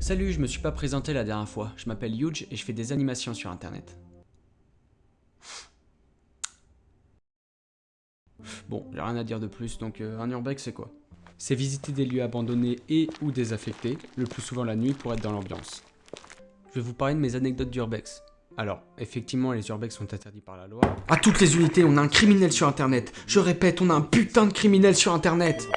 Salut, je me suis pas présenté la dernière fois. Je m'appelle Huge et je fais des animations sur internet. Bon, j'ai rien à dire de plus, donc euh, un urbex c'est quoi? C'est visiter des lieux abandonnés et ou désaffectés, le plus souvent la nuit pour être dans l'ambiance. Je vais vous parler de mes anecdotes d'urbex. Alors, effectivement, les urbex sont interdits par la loi. À toutes les unités, on a un criminel sur internet Je répète, on a un putain de criminel sur internet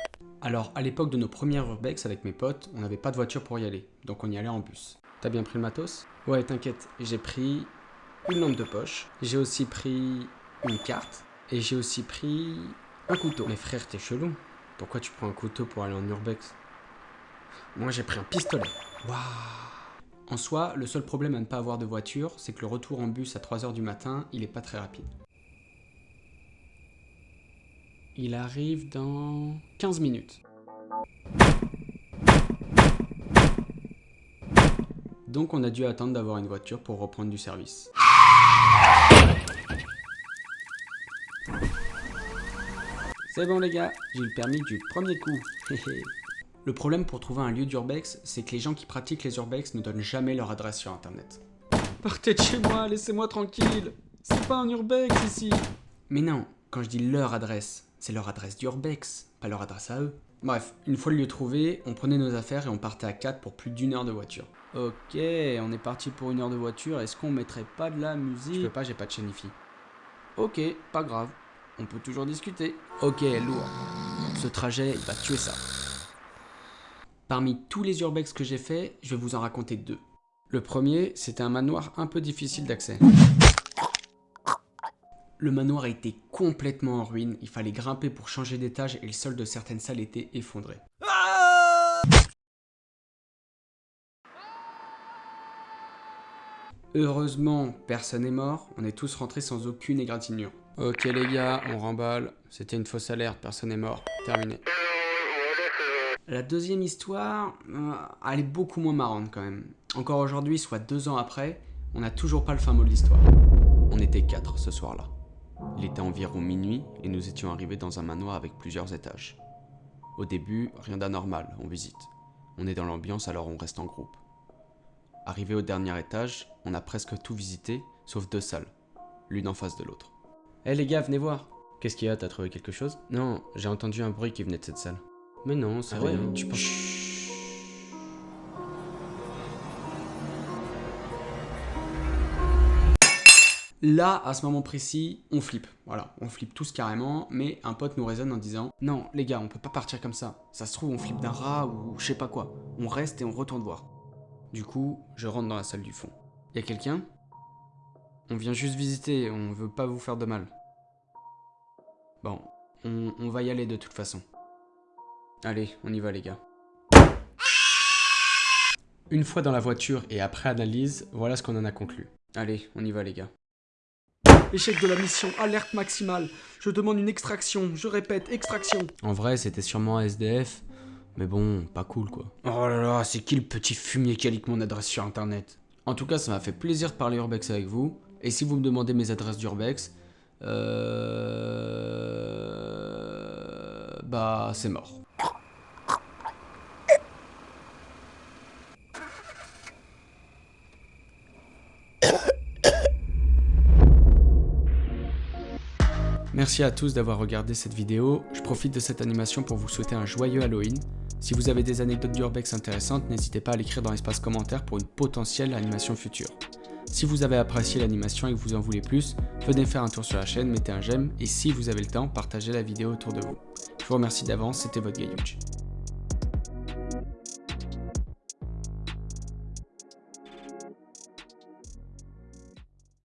Alors, à l'époque de nos premières urbex avec mes potes, on n'avait pas de voiture pour y aller, donc on y allait en bus. T'as bien pris le matos? Ouais, t'inquiète, j'ai pris une lampe de poche, j'ai aussi pris une carte, et j'ai aussi pris un couteau. Mais frère, t'es chelou. Pourquoi tu prends un couteau pour aller en urbex? Moi, j'ai pris un pistolet. Waouh en soi, le seul problème à ne pas avoir de voiture, c'est que le retour en bus à 3h du matin, il est pas très rapide. Il arrive dans 15 minutes. Donc on a dû attendre d'avoir une voiture pour reprendre du service. C'est bon les gars, j'ai le permis du premier coup. Le problème pour trouver un lieu d'urbex, c'est que les gens qui pratiquent les urbex ne donnent jamais leur adresse sur internet. Partez de chez moi, laissez-moi tranquille C'est pas un urbex ici Mais non, quand je dis leur adresse, c'est leur adresse d'urbex, pas leur adresse à eux. Bref, une fois le lieu trouvé, on prenait nos affaires et on partait à 4 pour plus d'une heure de voiture. Ok, on est parti pour une heure de voiture, est-ce qu'on mettrait pas de la musique? Je peux pas, j'ai pas de chaîne Ok, pas grave, on peut toujours discuter. Ok, lourd. Ce trajet, il va tuer ça. Parmi tous les urbex que j'ai fait, je vais vous en raconter deux. Le premier, c'était un manoir un peu difficile d'accès. Le manoir était complètement en ruine, il fallait grimper pour changer d'étage et le sol de certaines salles était effondré. Heureusement, personne n'est mort, on est tous rentrés sans aucune égratignure. Ok les gars, on remballe, c'était une fausse alerte, personne n'est mort, terminé. La deuxième histoire, euh, elle est beaucoup moins marrante quand même. Encore aujourd'hui, soit deux ans après, on n'a toujours pas le fin mot de l'histoire. On était quatre ce soir-là. Il était environ minuit et nous étions arrivés dans un manoir avec plusieurs étages. Au début, rien d'anormal, on visite. On est dans l'ambiance alors on reste en groupe. Arrivé au dernier étage, on a presque tout visité, sauf deux salles, l'une en face de l'autre. Hé les gars, venez voir Qu'est-ce qu'il y a, t'as trouvé quelque chose? Non, j'ai entendu un bruit qui venait de cette salle. Mais non, c'est ah vrai, tu penses... Là, à ce moment précis, on flippe. Voilà, on flippe tous carrément, mais un pote nous raisonne en disant « Non, les gars, on peut pas partir comme ça. Ça se trouve, on flippe d'un rat ou je sais pas quoi. On reste et on retourne voir. » Du coup, je rentre dans la salle du fond. Y a quelqu'un? On vient juste visiter, on veut pas vous faire de mal. Bon, on va y aller de toute façon. Allez, on y va les gars. Une fois dans la voiture et après analyse, voilà ce qu'on en a conclu. Allez, on y va les gars. Échec de la mission, alerte maximale. Je demande une extraction, je répète, extraction. En vrai, c'était sûrement SDF, mais bon, pas cool quoi. Oh là là, c'est qui le petit fumier qui a leak mon adresse sur internet? En tout cas, ça m'a fait plaisir de parler Urbex avec vous. Et si vous me demandez mes adresses d'Urbex, euh... Bah, c'est mort. Merci à tous d'avoir regardé cette vidéo, je profite de cette animation pour vous souhaiter un joyeux Halloween. Si vous avez des anecdotes d'Urbex intéressantes, n'hésitez pas à l'écrire dans l'espace commentaire pour une potentielle animation future. Si vous avez apprécié l'animation et que vous en voulez plus, venez faire un tour sur la chaîne, mettez un j'aime et si vous avez le temps, partagez la vidéo autour de vous. Je vous remercie d'avance, c'était votre Gayuch.